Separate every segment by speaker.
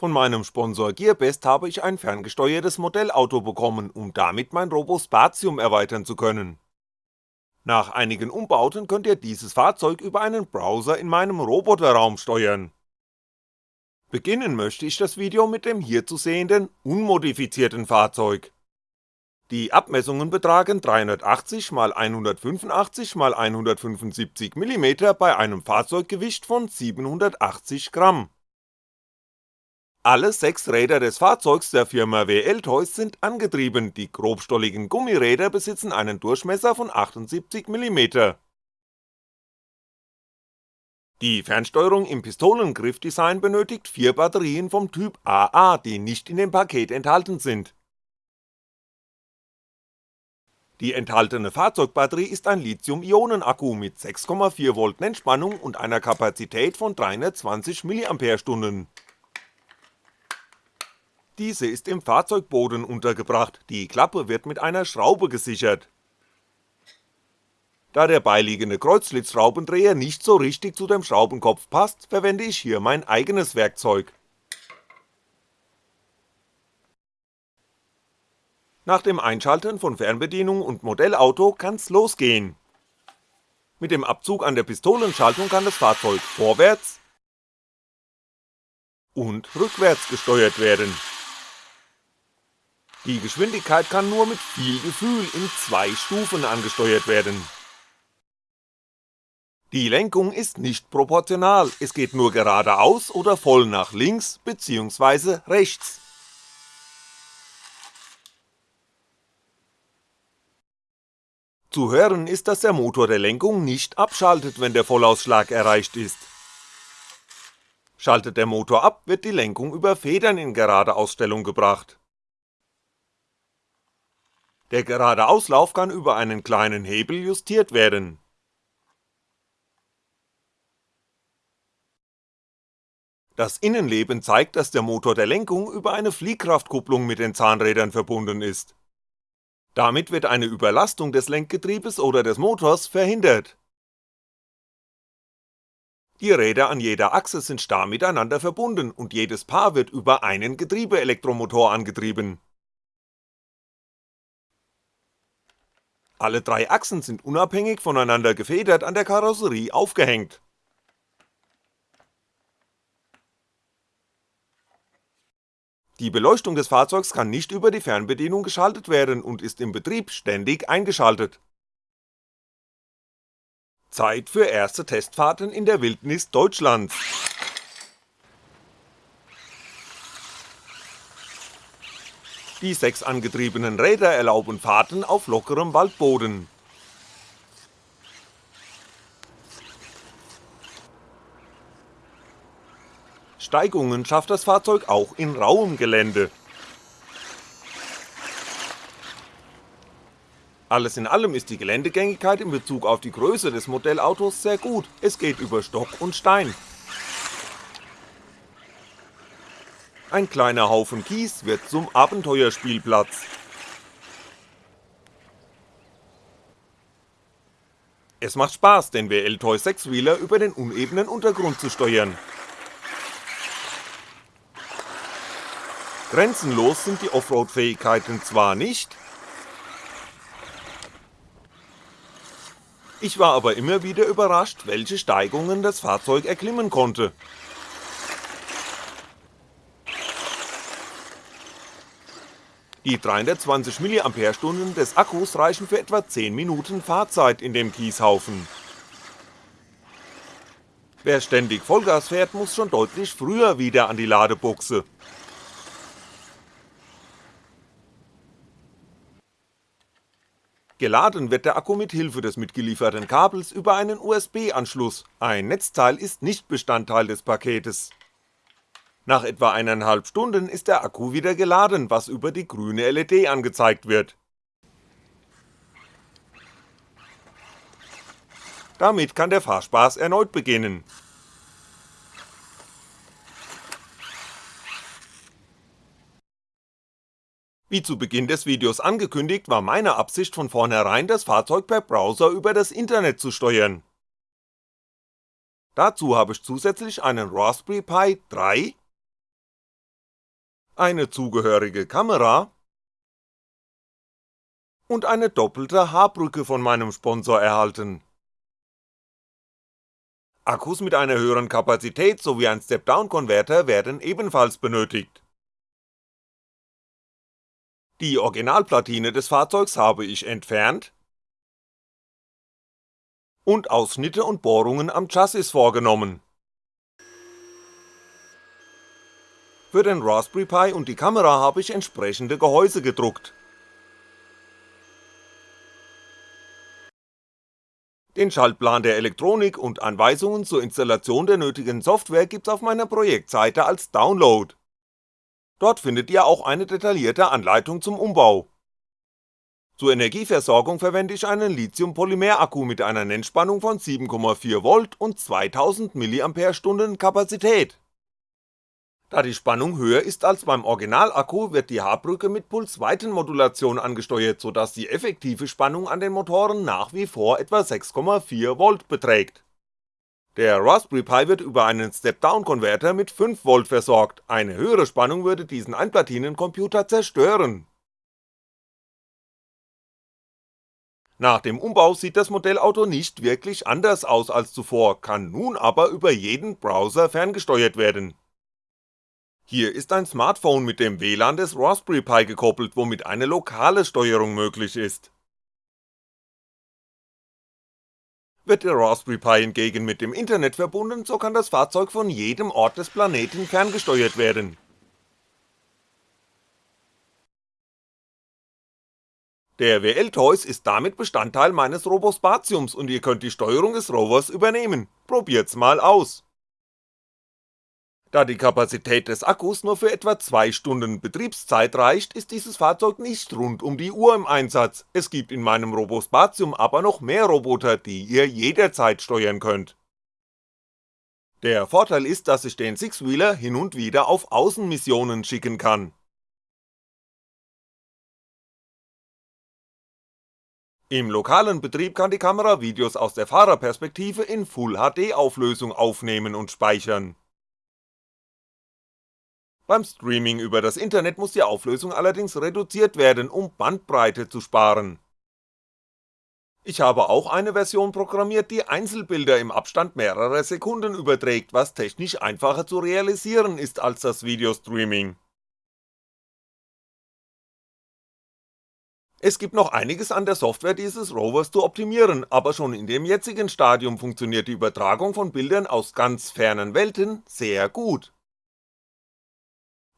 Speaker 1: Von meinem Sponsor Gearbest habe ich ein ferngesteuertes Modellauto bekommen, um damit mein Robospatium erweitern zu können. Nach einigen Umbauten könnt ihr dieses Fahrzeug über einen Browser in meinem Roboterraum steuern. Beginnen möchte ich das Video mit dem hier zu sehenden, unmodifizierten Fahrzeug. Die Abmessungen betragen 380 x 185 x 175 mm bei einem Fahrzeuggewicht von 780 Gramm. Alle sechs Räder des Fahrzeugs der Firma WL Toys sind angetrieben, die grobstolligen Gummiräder besitzen einen Durchmesser von 78 mm. Die Fernsteuerung im Pistolengriffdesign benötigt vier Batterien vom Typ AA, die nicht in dem Paket enthalten sind. Die enthaltene Fahrzeugbatterie ist ein Lithium-Ionen-Akku mit 6,4V Nennspannung und einer Kapazität von 320 mAh. Diese ist im Fahrzeugboden untergebracht, die Klappe wird mit einer Schraube gesichert. Da der beiliegende Kreuzschlitzschraubendreher nicht so richtig zu dem Schraubenkopf passt, verwende ich hier mein eigenes Werkzeug. Nach dem Einschalten von Fernbedienung und Modellauto kann's losgehen. Mit dem Abzug an der Pistolenschaltung kann das Fahrzeug vorwärts und rückwärts gesteuert werden die Geschwindigkeit kann nur mit viel Gefühl in zwei Stufen angesteuert werden. Die Lenkung ist nicht proportional, es geht nur geradeaus oder voll nach links bzw. rechts. Zu hören ist, dass der Motor der Lenkung nicht abschaltet, wenn der Vollausschlag erreicht ist. Schaltet der Motor ab, wird die Lenkung über Federn in gerade Ausstellung gebracht. Der gerade Auslauf kann über einen kleinen Hebel justiert werden. Das Innenleben zeigt, dass der Motor der Lenkung über eine Fliehkraftkupplung mit den Zahnrädern verbunden ist. Damit wird eine Überlastung des Lenkgetriebes oder des Motors verhindert. Die Räder an jeder Achse sind starr miteinander verbunden und jedes Paar wird über einen Getriebeelektromotor angetrieben Alle drei Achsen sind unabhängig voneinander gefedert an der Karosserie aufgehängt. Die Beleuchtung des Fahrzeugs kann nicht über die Fernbedienung geschaltet werden und ist im Betrieb ständig eingeschaltet. Zeit für erste Testfahrten in der Wildnis Deutschlands Die sechs angetriebenen Räder erlauben Fahrten auf lockerem Waldboden. Steigungen schafft das Fahrzeug auch in rauem Gelände. Alles in allem ist die Geländegängigkeit in Bezug auf die Größe des Modellautos sehr gut, es geht über Stock und Stein. Ein kleiner Haufen Kies wird zum Abenteuerspielplatz. Es macht Spaß, den WL Toy 6-Wheeler über den unebenen Untergrund zu steuern. Grenzenlos sind die Offroad-Fähigkeiten zwar nicht, ich war aber immer wieder überrascht, welche Steigungen das Fahrzeug erklimmen konnte. Die 320 mAh des Akkus reichen für etwa 10 Minuten Fahrzeit in dem Kieshaufen. Wer ständig Vollgas fährt, muss schon deutlich früher wieder an die Ladebuchse. Geladen wird der Akku mit Hilfe des mitgelieferten Kabels über einen USB-Anschluss, ein Netzteil ist nicht Bestandteil des Paketes. Nach etwa eineinhalb Stunden ist der Akku wieder geladen, was über die grüne LED angezeigt wird. Damit kann der Fahrspaß erneut beginnen. Wie zu Beginn des Videos angekündigt, war meine Absicht von vornherein das Fahrzeug per Browser über das Internet zu steuern. Dazu habe ich zusätzlich einen Raspberry Pi 3 eine zugehörige Kamera und eine doppelte Haarbrücke von meinem Sponsor erhalten. Akkus mit einer höheren Kapazität sowie ein Step-Down-Konverter werden ebenfalls benötigt. Die Originalplatine des Fahrzeugs habe ich entfernt und Ausschnitte und Bohrungen am Chassis vorgenommen. Für den Raspberry Pi und die Kamera habe ich entsprechende Gehäuse gedruckt. Den Schaltplan der Elektronik und Anweisungen zur Installation der nötigen Software gibt's auf meiner Projektseite als Download. Dort findet ihr auch eine detaillierte Anleitung zum Umbau. Zur Energieversorgung verwende ich einen Lithium-Polymer-Akku mit einer Nennspannung von 7,4V und 2000 mAh Kapazität da die Spannung höher ist als beim Originalakku, wird die Haarbrücke mit Pulsweitenmodulation angesteuert, sodass die effektive Spannung an den Motoren nach wie vor etwa 6,4V beträgt. Der Raspberry Pi wird über einen Step-Down-Konverter mit 5V versorgt, eine höhere Spannung würde diesen Einplatinencomputer zerstören. Nach dem Umbau sieht das Modellauto nicht wirklich anders aus als zuvor, kann nun aber über jeden Browser ferngesteuert werden hier ist ein Smartphone mit dem WLAN des Raspberry Pi gekoppelt, womit eine lokale Steuerung möglich ist. Wird der Raspberry Pi hingegen mit dem Internet verbunden, so kann das Fahrzeug von jedem Ort des Planeten ferngesteuert werden. Der WL Toys ist damit Bestandteil meines Robospatiums und ihr könnt die Steuerung des Rovers übernehmen, probiert's mal aus da die Kapazität des Akkus nur für etwa 2 Stunden Betriebszeit reicht, ist dieses Fahrzeug nicht rund um die Uhr im Einsatz, es gibt in meinem Robospatium aber noch mehr Roboter, die ihr jederzeit steuern könnt. Der Vorteil ist, dass ich den Sixwheeler hin und wieder auf Außenmissionen schicken kann. Im lokalen Betrieb kann die Kamera Videos aus der Fahrerperspektive in Full HD Auflösung aufnehmen und speichern beim Streaming über das Internet muss die Auflösung allerdings reduziert werden, um Bandbreite zu sparen. Ich habe auch eine Version programmiert, die Einzelbilder im Abstand mehrerer Sekunden überträgt, was technisch einfacher zu realisieren ist als das Videostreaming. Es gibt noch einiges an der Software dieses Rovers zu optimieren, aber schon in dem jetzigen Stadium funktioniert die Übertragung von Bildern aus ganz fernen Welten sehr gut.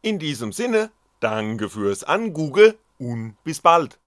Speaker 1: In diesem Sinne, danke fürs Angoogle und bis bald.